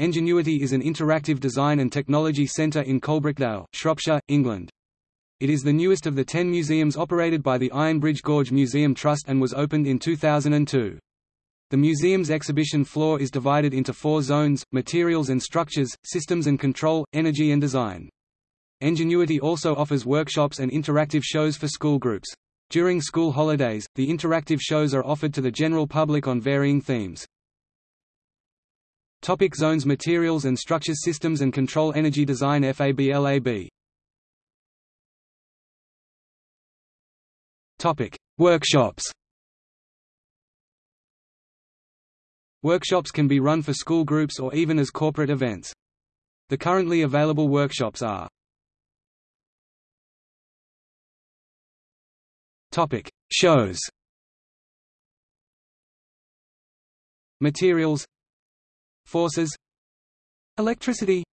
Enginuity is an interactive design and technology centre in Coalbrookdale, Shropshire, England. It is the newest of the ten museums operated by the Ironbridge Gorge Museum Trust and was opened in 2002. The museum's exhibition floor is divided into four zones, materials and structures, systems and control, energy and design. Enginuity also offers workshops and interactive shows for school groups. During school holidays, the interactive shows are offered to the general public on varying themes. Topic zones Materials and structures Systems and control Energy design FABLAB Topic Workshops Workshops can be run for school groups or even as corporate events. The currently available workshops are Topic: Shows. Materials Forces Electricity